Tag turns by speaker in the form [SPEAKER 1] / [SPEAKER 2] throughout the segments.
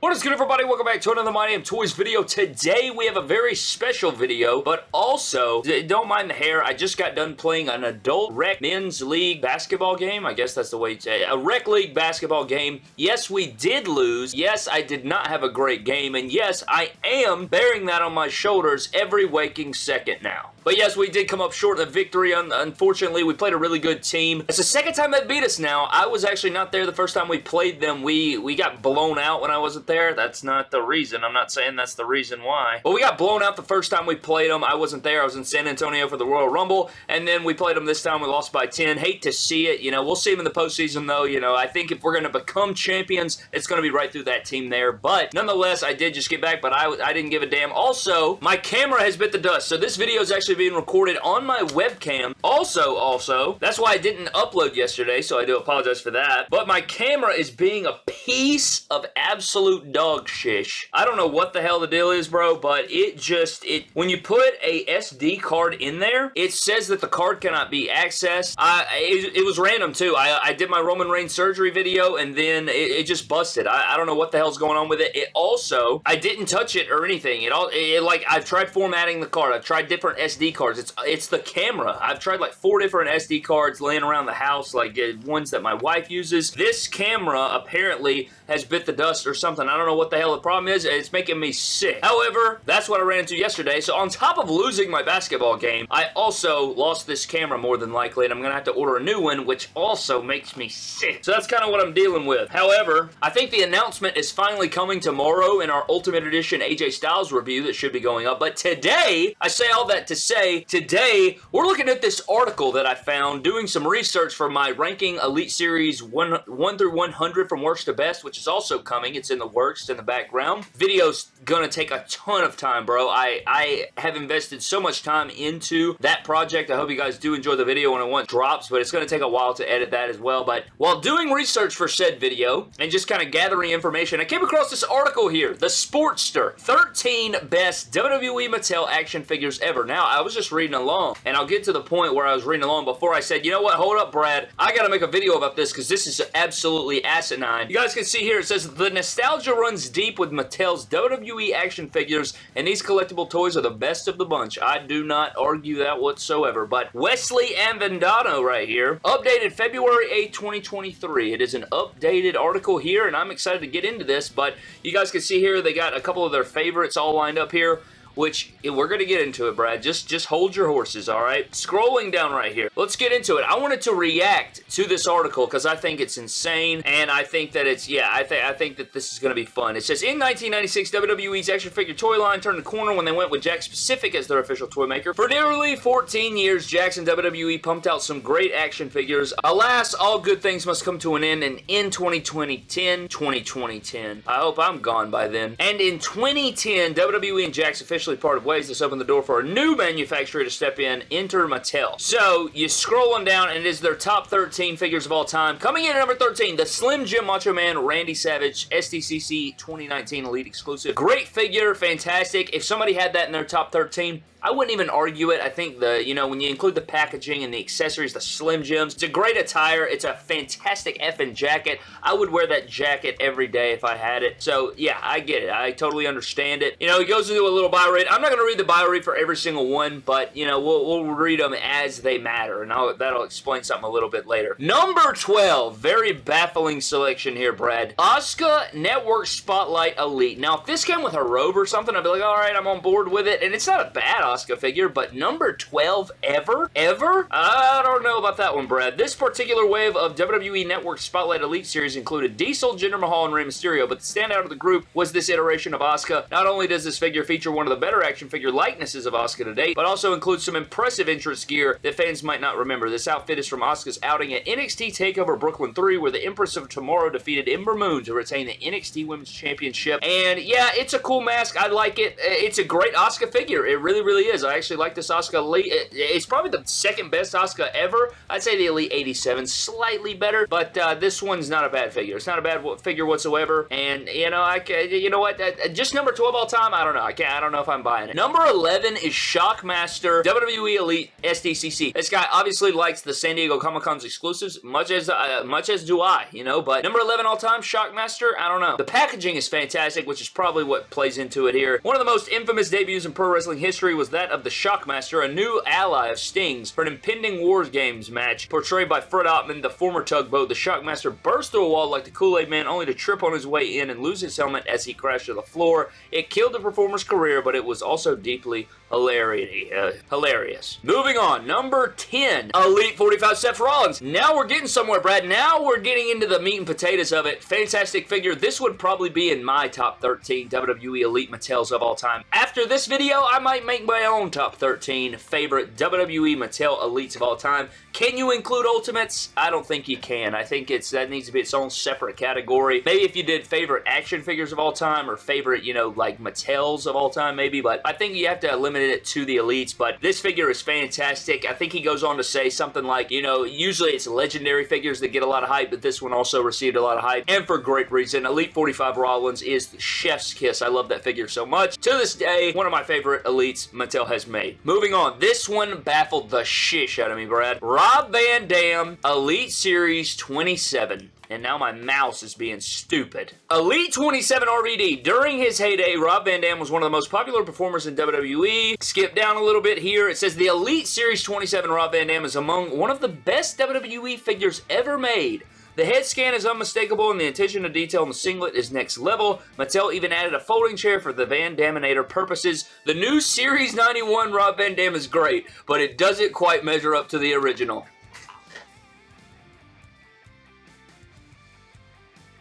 [SPEAKER 1] What is good everybody? Welcome back to another My Damn Toys video. Today we have a very special video, but also, don't mind the hair, I just got done playing an adult rec men's league basketball game. I guess that's the way to it. A rec league basketball game. Yes, we did lose. Yes, I did not have a great game. And yes, I am bearing that on my shoulders every waking second now. But yes, we did come up short of victory. unfortunately, we played a really good team. It's the second time they beat us now. I was actually not there the first time we played them. We, we got blown out when I wasn't there. That's not the reason. I'm not saying that's the reason why. But we got blown out the first time we played them. I wasn't there. I was in San Antonio for the Royal Rumble. And then we played them this time. We lost by 10. Hate to see it. You know, we'll see them in the postseason, though. You know, I think if we're going to become champions, it's going to be right through that team there. But nonetheless, I did just get back, but I, I didn't give a damn. Also, my camera has bit the dust. So this video is actually being recorded on my webcam. Also, also, that's why I didn't upload yesterday, so I do apologize for that. But my camera is being a piece of absolute dog shish. I don't know what the hell the deal is, bro, but it just, it when you put a SD card in there, it says that the card cannot be accessed. I, it, it was random, too. I, I did my Roman Reigns surgery video, and then it, it just busted. I, I, don't know what the hell's going on with it. It also, I didn't touch it or anything. It all, it, like, I've tried formatting the card. I've tried different SD cards. It's it's the camera. I've tried like four different SD cards laying around the house, like uh, ones that my wife uses. This camera apparently has bit the dust or something. I don't know what the hell the problem is. It's making me sick. However, that's what I ran into yesterday. So on top of losing my basketball game, I also lost this camera more than likely, and I'm going to have to order a new one, which also makes me sick. So that's kind of what I'm dealing with. However, I think the announcement is finally coming tomorrow in our Ultimate Edition AJ Styles review that should be going up. But today, I say all that to say, today, we're looking at this article that I found doing some research for my ranking Elite Series 1, 1 through 100 from worst to best, which is also coming. It's in the works, in the background. Video's gonna take a ton of time, bro. I, I have invested so much time into that project. I hope you guys do enjoy the video when it once drops, but it's gonna take a while to edit that as well. But while doing research for said video and just kind of gathering information, I came across this article here, The Sportster, 13 best WWE Mattel action figures ever. Now, I was just reading along, and I'll get to the point where I was reading along before I said, you know what, hold up, Brad. I gotta make a video about this because this is absolutely asinine. You guys can see here, it says, the nostalgia runs deep with Mattel's WWE action figures, and these collectible toys are the best of the bunch. I do not argue that whatsoever, but Wesley Avendano right here, updated February 8, 2023. It is an updated article here, and I'm excited to get into this, but you guys can see here, they got a couple of their favorites all lined up here which we're going to get into it, Brad. Just, just hold your horses, all right? Scrolling down right here. Let's get into it. I wanted to react to this article because I think it's insane, and I think that it's, yeah, I, think I think that this is going to be fun. It says, in 1996, WWE's action figure toy line turned the corner when they went with Jakks Pacific as their official toy maker. For nearly 14 years, Jakks and WWE pumped out some great action figures. Alas, all good things must come to an end, and in 2010, 202010, I hope I'm gone by then, and in 2010, WWE and Jakks officially officially parted ways. This opened the door for a new manufacturer to step in, enter Mattel. So, you scroll on down, and it is their top 13 figures of all time. Coming in at number 13, the Slim Jim Macho Man Randy Savage SDCC 2019 Elite Exclusive. Great figure, fantastic. If somebody had that in their top 13, I wouldn't even argue it. I think the, you know, when you include the packaging and the accessories, the Slim Jims, it's a great attire. It's a fantastic effing jacket. I would wear that jacket every day if I had it. So, yeah, I get it. I totally understand it. You know, he goes into a little bio. I'm not going to read the bio for every single one, but, you know, we'll, we'll read them as they matter, and I'll, that'll explain something a little bit later. Number 12. Very baffling selection here, Brad. Asuka Network Spotlight Elite. Now, if this came with a robe or something, I'd be like, all right, I'm on board with it, and it's not a bad Asuka figure, but number 12 ever? Ever? I don't know about that one, Brad. This particular wave of WWE Network Spotlight Elite Series included Diesel, Jinder Mahal, and Rey Mysterio, but the standout of the group was this iteration of Asuka. Not only does this figure feature one of the better action figure likenesses of Asuka to date, but also includes some impressive entrance gear that fans might not remember. This outfit is from Asuka's outing at NXT TakeOver Brooklyn 3, where the Empress of Tomorrow defeated Ember Moon to retain the NXT Women's Championship. And yeah, it's a cool mask. I like it. Uh, it's a great Asuka figure. It really, really is. I actually like this Asuka Elite. Uh, it's probably the second best Asuka ever. I'd say the Elite 87 slightly better, but uh, this one's not a bad figure. It's not a bad figure whatsoever, and you know, I you know what? Uh, just number 12 all time. I don't know. I can't. I don't know if I'm buying it. Number 11 is Shockmaster WWE Elite SDCC. This guy obviously likes the San Diego Comic Con's exclusives, much as uh, much as do I. You know, but number 11 all time Shockmaster. I don't know. The packaging is fantastic, which is probably what plays into it here. One of the most infamous debuts in pro wrestling history was that of the Shockmaster, a new ally of Sting's for an impending Wars Games match. Portrayed by Fred Ottman, the former tugboat, the Shockmaster burst through a wall like the Kool-Aid Man only to trip on his way in and lose his helmet as he crashed to the floor. It killed the performer's career, but it was also deeply. Uh, hilarious. Moving on. Number 10. Elite 45 Seth Rollins. Now we're getting somewhere, Brad. Now we're getting into the meat and potatoes of it. Fantastic figure. This would probably be in my top 13 WWE Elite Mattels of all time. After this video, I might make my own top 13 favorite WWE Mattel Elites of all time. Can you include Ultimates? I don't think you can. I think it's that needs to be its own separate category. Maybe if you did favorite action figures of all time or favorite, you know, like Mattels of all time maybe, but I think you have to limit it to the Elites, but this figure is fantastic. I think he goes on to say something like, you know, usually it's legendary figures that get a lot of hype, but this one also received a lot of hype, and for great reason. Elite 45 Rollins is the chef's kiss. I love that figure so much. To this day, one of my favorite Elites Mattel has made. Moving on, this one baffled the shish out of me, Brad. Rob Van Dam, Elite Series 27 and now my mouse is being stupid. Elite 27 RVD. During his heyday, Rob Van Dam was one of the most popular performers in WWE. Skip down a little bit here. It says the Elite Series 27 Rob Van Dam is among one of the best WWE figures ever made. The head scan is unmistakable and the attention to detail in the singlet is next level. Mattel even added a folding chair for the Van Daminator purposes. The new Series 91 Rob Van Dam is great, but it doesn't quite measure up to the original.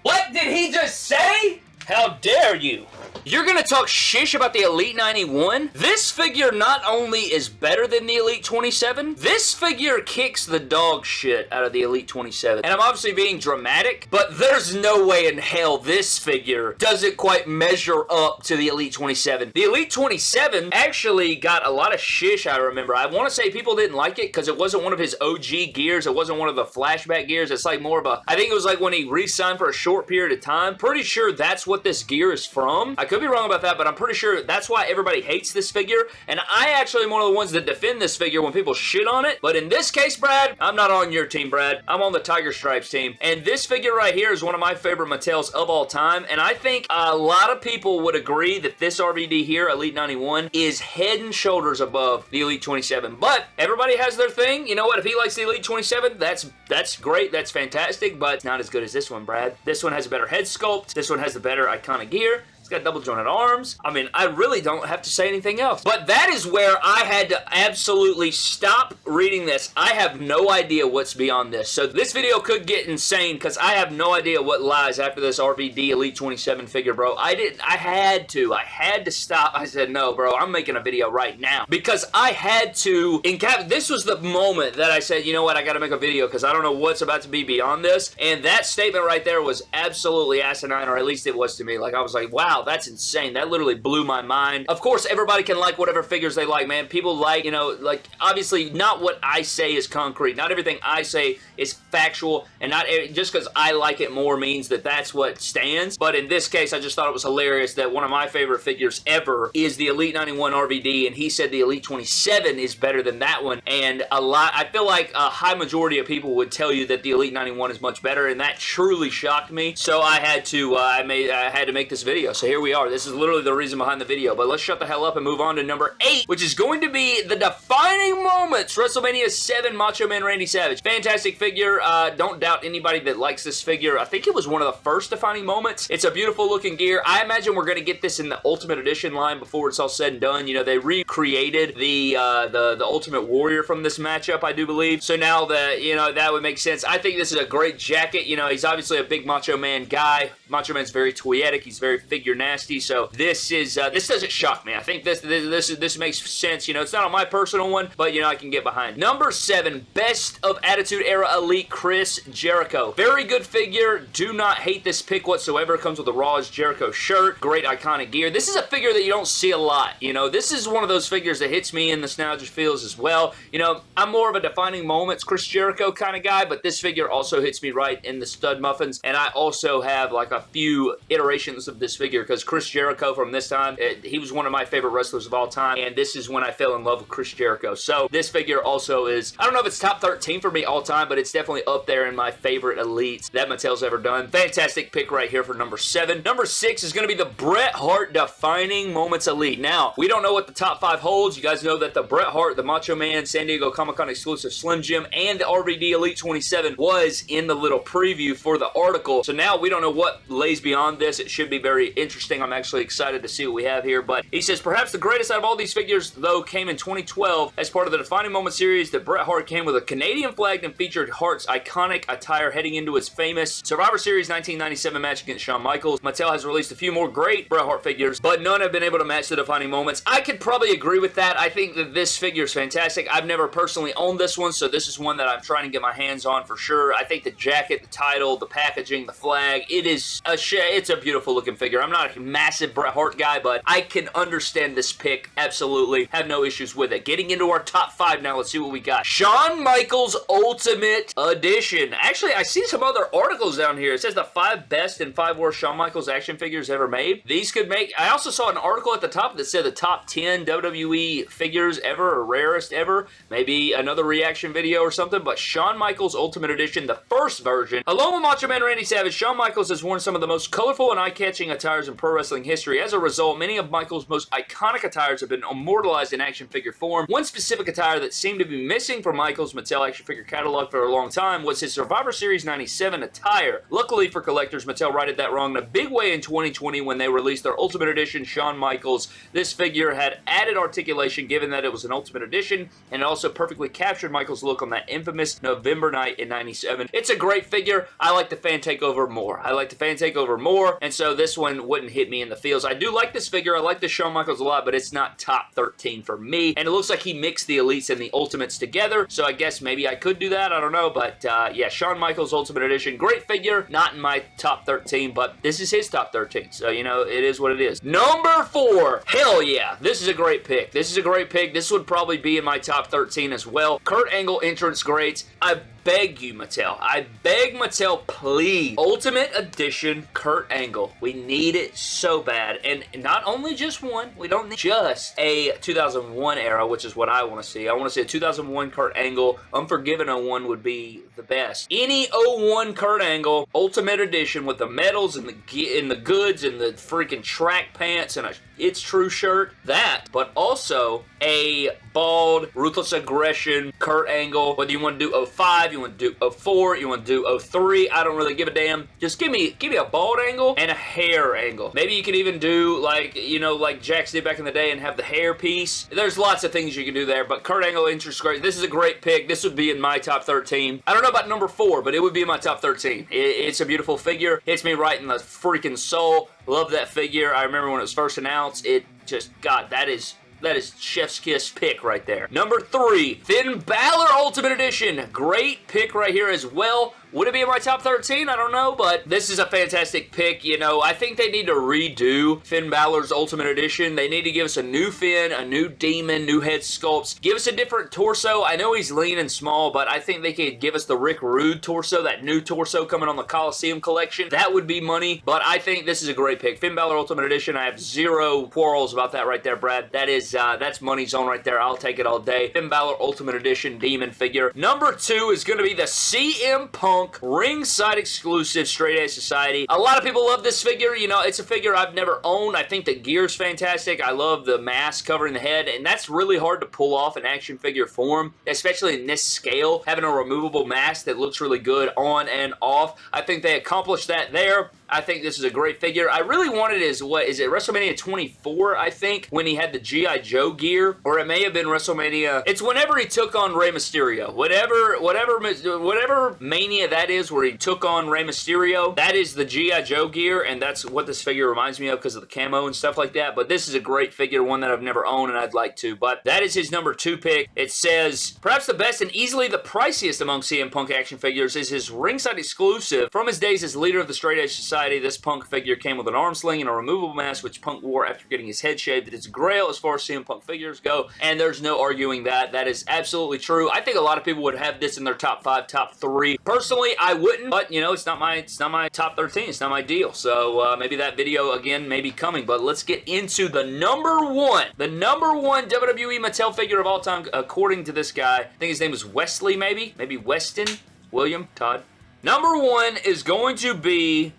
[SPEAKER 1] What did he just say? How dare you? You're gonna talk shish about the Elite 91? This figure not only is better than the Elite 27, this figure kicks the dog shit out of the Elite 27. And I'm obviously being dramatic, but there's no way in hell this figure doesn't quite measure up to the Elite 27. The Elite 27 actually got a lot of shish, I remember. I want to say people didn't like it because it wasn't one of his OG gears. It wasn't one of the flashback gears. It's like more of a, I think it was like when he re-signed for a short period of time. Pretty sure that's what this gear is from. I could be wrong about that, but I'm pretty sure that's why everybody hates this figure, and I actually am one of the ones that defend this figure when people shit on it, but in this case, Brad, I'm not on your team, Brad. I'm on the Tiger Stripes team, and this figure right here is one of my favorite Mattels of all time, and I think a lot of people would agree that this RVD here, Elite 91, is head and shoulders above the Elite 27, but everybody has their thing. You know what? If he likes the Elite 27, that's that's great. That's fantastic, but not as good as this one, Brad. This one has a better head sculpt. This one has the better iconic gear. It's got double jointed arms. I mean, I really don't have to say anything else. But that is where I had to absolutely stop reading this. I have no idea what's beyond this. So this video could get insane because I have no idea what lies after this RVD Elite 27 figure, bro. I didn't, I had to. I had to stop. I said, no, bro, I'm making a video right now. Because I had to, cap, this was the moment that I said, you know what, I gotta make a video because I don't know what's about to be beyond this. And that statement right there was absolutely asinine, or at least it was to me. Like, I was like, wow, wow, that's insane. That literally blew my mind. Of course, everybody can like whatever figures they like, man. People like, you know, like, obviously, not what I say is concrete. Not everything I say is factual, and not just because I like it more means that that's what stands. But in this case, I just thought it was hilarious that one of my favorite figures ever is the Elite 91 RVD, and he said the Elite 27 is better than that one, and a lot, I feel like a high majority of people would tell you that the Elite 91 is much better, and that truly shocked me, so I had to, uh, I made, I had to make this video. Here we are. This is literally the reason behind the video. But let's shut the hell up and move on to number 8, which is going to be the defining moments. WrestleMania 7 Macho Man Randy Savage. Fantastic figure. Uh, don't doubt anybody that likes this figure. I think it was one of the first defining moments. It's a beautiful looking gear. I imagine we're going to get this in the Ultimate Edition line before it's all said and done. You know, they recreated the, uh, the, the Ultimate Warrior from this matchup, I do believe. So now that, you know, that would make sense. I think this is a great jacket. You know, he's obviously a big Macho Man guy Macho Man's very toyetic. He's very figure nasty. So this is uh, this doesn't shock me. I think this this this, this makes sense. You know, it's not on my personal one, but you know I can get behind. Number seven, best of Attitude Era Elite Chris Jericho. Very good figure. Do not hate this pick whatsoever. Comes with a Raw Is Jericho shirt. Great iconic gear. This is a figure that you don't see a lot. You know, this is one of those figures that hits me in the nostalgia feels as well. You know, I'm more of a defining moments Chris Jericho kind of guy, but this figure also hits me right in the stud muffins, and I also have like a few iterations of this figure because Chris Jericho from this time, it, he was one of my favorite wrestlers of all time, and this is when I fell in love with Chris Jericho. So this figure also is, I don't know if it's top 13 for me all time, but it's definitely up there in my favorite elites that Mattel's ever done. Fantastic pick right here for number seven. Number six is going to be the Bret Hart Defining Moments Elite. Now, we don't know what the top five holds. You guys know that the Bret Hart, the Macho Man, San Diego Comic-Con exclusive Slim Jim, and the RVD Elite 27 was in the little preview for the article. So now we don't know what lays beyond this. It should be very interesting. I'm actually excited to see what we have here. But he says, perhaps the greatest out of all these figures, though, came in 2012 as part of the Defining Moment series that Bret Hart came with a Canadian flag and featured Hart's iconic attire heading into his famous Survivor Series 1997 match against Shawn Michaels. Mattel has released a few more great Bret Hart figures, but none have been able to match the Defining Moments. I could probably agree with that. I think that this figure is fantastic. I've never personally owned this one, so this is one that I'm trying to get my hands on for sure. I think the jacket, the title, the packaging, the flag, it is a it's a beautiful looking figure. I'm not a massive Bret Hart guy, but I can understand this pick absolutely. Have no issues with it. Getting into our top five now, let's see what we got. Shawn Michaels Ultimate Edition. Actually, I see some other articles down here. It says the five best and five worst Shawn Michaels action figures ever made. These could make... I also saw an article at the top that said the top 10 WWE figures ever or rarest ever. Maybe another reaction video or something, but Shawn Michaels Ultimate Edition, the first version. Along with Macho Man Randy Savage, Shawn Michaels has worn some of the most colorful and eye-catching attires in pro wrestling history. As a result, many of Michaels' most iconic attires have been immortalized in action figure form. One specific attire that seemed to be missing from Michaels' Mattel action figure catalog for a long time was his Survivor Series 97 attire. Luckily for collectors, Mattel righted that wrong in a big way in 2020 when they released their Ultimate Edition Shawn Michaels. This figure had added articulation given that it was an Ultimate Edition, and it also perfectly captured Michaels' look on that infamous November night in 97. It's a great figure. I like the fan takeover more. I like the fan takeover more, and so this one wouldn't hit me in the feels. I do like this figure. I like the Shawn Michaels a lot, but it's not top 13 for me, and it looks like he mixed the Elites and the Ultimates together, so I guess maybe I could do that. I don't know, but uh, yeah, Shawn Michaels Ultimate Edition. Great figure. Not in my top 13, but this is his top 13, so you know, it is what it is. Number four. Hell yeah. This is a great pick. This is a great pick. This would probably be in my top 13 as well. Kurt Angle entrance greats. I beg you, Mattel. I beg Mattel, please. Ultimate Edition Kurt Angle. We need it so bad. And not only just one. We don't need just a 2001 era, which is what I want to see. I want to see a 2001 Kurt Angle. Unforgiven 01 would be the best. Any 01 Kurt Angle Ultimate Edition with the medals and the, and the goods and the freaking track pants and a It's True shirt. That, but also a bald, ruthless aggression, Kurt Angle, whether you want to do 05, you want to do 04, you want to do 03, I don't really give a damn. Just give me give me a bald angle and a hair angle. Maybe you could even do like, you know, like Jakks did back in the day and have the hair piece. There's lots of things you can do there, but Kurt Angle entrance great. This is a great pick. This would be in my top 13. I don't know about number 4, but it would be in my top 13. It, it's a beautiful figure. Hits me right in the freaking soul. Love that figure. I remember when it was first announced. It just, God, that is that is Chef's Kiss pick right there. Number three, Finn Balor Ultimate Edition. Great pick right here as well. Would it be in my top 13? I don't know, but this is a fantastic pick. You know, I think they need to redo Finn Balor's Ultimate Edition. They need to give us a new Finn, a new Demon, new head sculpts. Give us a different torso. I know he's lean and small, but I think they could give us the Rick Rude torso, that new torso coming on the Coliseum collection. That would be money, but I think this is a great pick. Finn Balor Ultimate Edition, I have zero quarrels about that right there, Brad. That is, uh, that's money zone right there. I'll take it all day. Finn Balor Ultimate Edition Demon figure. Number two is going to be the CM Punk Punk ringside exclusive Straight Edge Society. A lot of people love this figure. You know, it's a figure I've never owned. I think the gear's fantastic. I love the mask covering the head, and that's really hard to pull off in action figure form, especially in this scale. Having a removable mask that looks really good on and off. I think they accomplished that there. I think this is a great figure. I really wanted his, what, is it WrestleMania 24, I think, when he had the G.I. Joe gear, or it may have been WrestleMania, it's whenever he took on Rey Mysterio. Whatever, whatever, whatever Mania that is where he took on Rey Mysterio, that is the G.I. Joe gear, and that's what this figure reminds me of because of the camo and stuff like that, but this is a great figure, one that I've never owned and I'd like to, but that is his number two pick. It says, perhaps the best and easily the priciest among CM Punk action figures is his ringside exclusive. From his days as leader of the Straight Edge Society, this Punk figure came with an arm sling and a removable mask, which Punk wore after getting his head shaved. It is grail as far as CM Punk figures go, and there's no arguing that. That is absolutely true. I think a lot of people would have this in their top five, top three. Personally, I wouldn't, but you know, it's not my it's not my top 13. It's not my deal. So uh, maybe that video again may be coming, but let's get into the number one, the number one WWE Mattel figure of all time, according to this guy. I think his name is Wesley, maybe, maybe Weston, William, Todd. Number one is going to be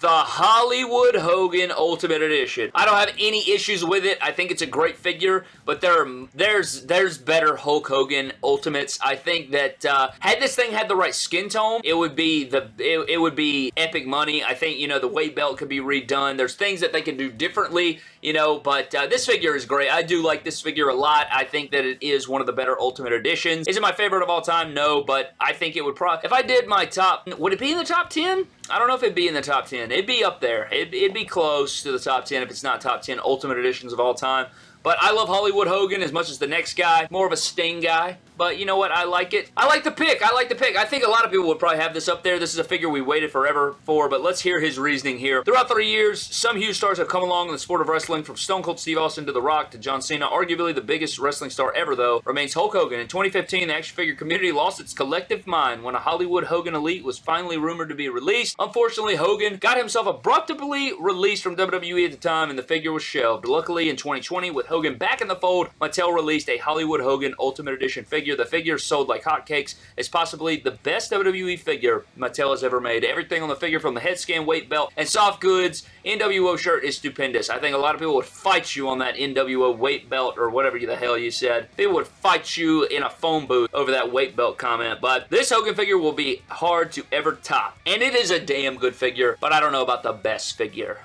[SPEAKER 1] the Hollywood Hogan Ultimate Edition. I don't have any issues with it. I think it's a great figure, but there are, there's there's better Hulk Hogan Ultimates. I think that uh, had this thing had the right skin tone, it would be the it, it would be epic money. I think you know the weight belt could be redone. There's things that they can do differently, you know. But uh, this figure is great. I do like this figure a lot. I think that it is one of the better Ultimate Editions. Is it my favorite of all time? No, but I think it would probably if I did my top, would it be in the top 10? I don't know if it'd be in the top 10. It'd be up there. It'd, it'd, be close to the top 10 if it's not top 10 Ultimate Editions of all time. But I love Hollywood Hogan as much as the next guy. More of a Sting guy. But you know what? I like it. I like the pick. I like the pick. I think a lot of people would probably have this up there. This is a figure we waited forever for, but let's hear his reasoning here. Throughout the years, some huge stars have come along in the sport of wrestling, from Stone Cold Steve Austin to The Rock to John Cena. Arguably the biggest wrestling star ever, though, remains Hulk Hogan. In 2015, the action figure community lost its collective mind when a Hollywood Hogan Elite was finally rumored to be released. Unfortunately, Hogan got himself abruptly released from WWE at the time, and the figure was shelved. Luckily, in 2020, with Hogan back in the fold, Mattel released a Hollywood Hogan Ultimate Edition figure. The figure sold like hotcakes. It's possibly the best WWE figure Mattel has ever made. Everything on the figure from the head scan, weight belt, and soft goods, NWO shirt is stupendous. I think a lot of people would fight you on that NWO weight belt or whatever the hell you said. People would fight you in a phone booth over that weight belt comment, but this Hogan figure will be hard to ever top. And it is a damn good figure, but I don't know about the best figure.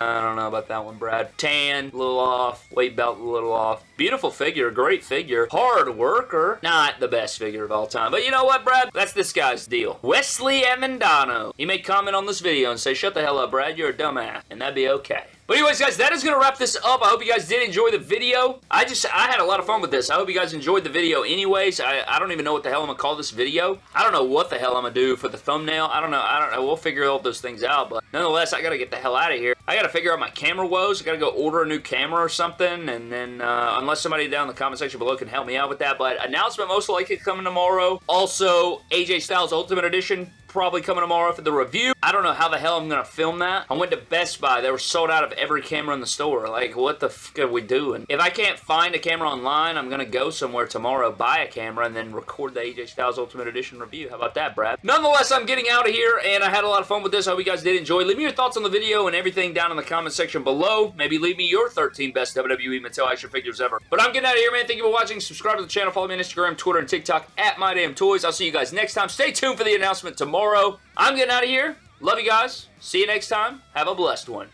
[SPEAKER 1] I don't know about that one, Brad. Tan, a little off. Weight belt, a little off. Beautiful figure, great figure. Hard worker. Not the best figure of all time. But you know what, Brad? That's this guy's deal. Wesley Amandano. He may comment on this video and say, shut the hell up, Brad. You're a dumbass. And that'd be okay. But anyways, guys, that is going to wrap this up. I hope you guys did enjoy the video. I just, I had a lot of fun with this. I hope you guys enjoyed the video anyways. I, I don't even know what the hell I'm going to call this video. I don't know what the hell I'm going to do for the thumbnail. I don't know. I don't know. We'll figure all those things out. But nonetheless, I got to get the hell out of here. I got to figure out my camera woes. I got to go order a new camera or something. And then, uh, unless somebody down in the comment section below can help me out with that. But announcement most likely coming tomorrow. Also, AJ Styles Ultimate Edition probably coming tomorrow for the review. I don't know how the hell I'm going to film that. I went to Best Buy. They were sold out of every camera in the store. Like, what the fuck are we doing? If I can't find a camera online, I'm going to go somewhere tomorrow, buy a camera, and then record the AJ Styles Ultimate Edition review. How about that, Brad? Nonetheless, I'm getting out of here, and I had a lot of fun with this. I hope you guys did enjoy. Leave me your thoughts on the video and everything down in the comment section below. Maybe leave me your 13 best WWE Mattel action figures ever. But I'm getting out of here, man. Thank you for watching. Subscribe to the channel. Follow me on Instagram, Twitter, and TikTok at MyDamnToys. I'll see you guys next time. Stay tuned for the announcement tomorrow. I'm getting out of here. Love you guys. See you next time. Have a blessed one.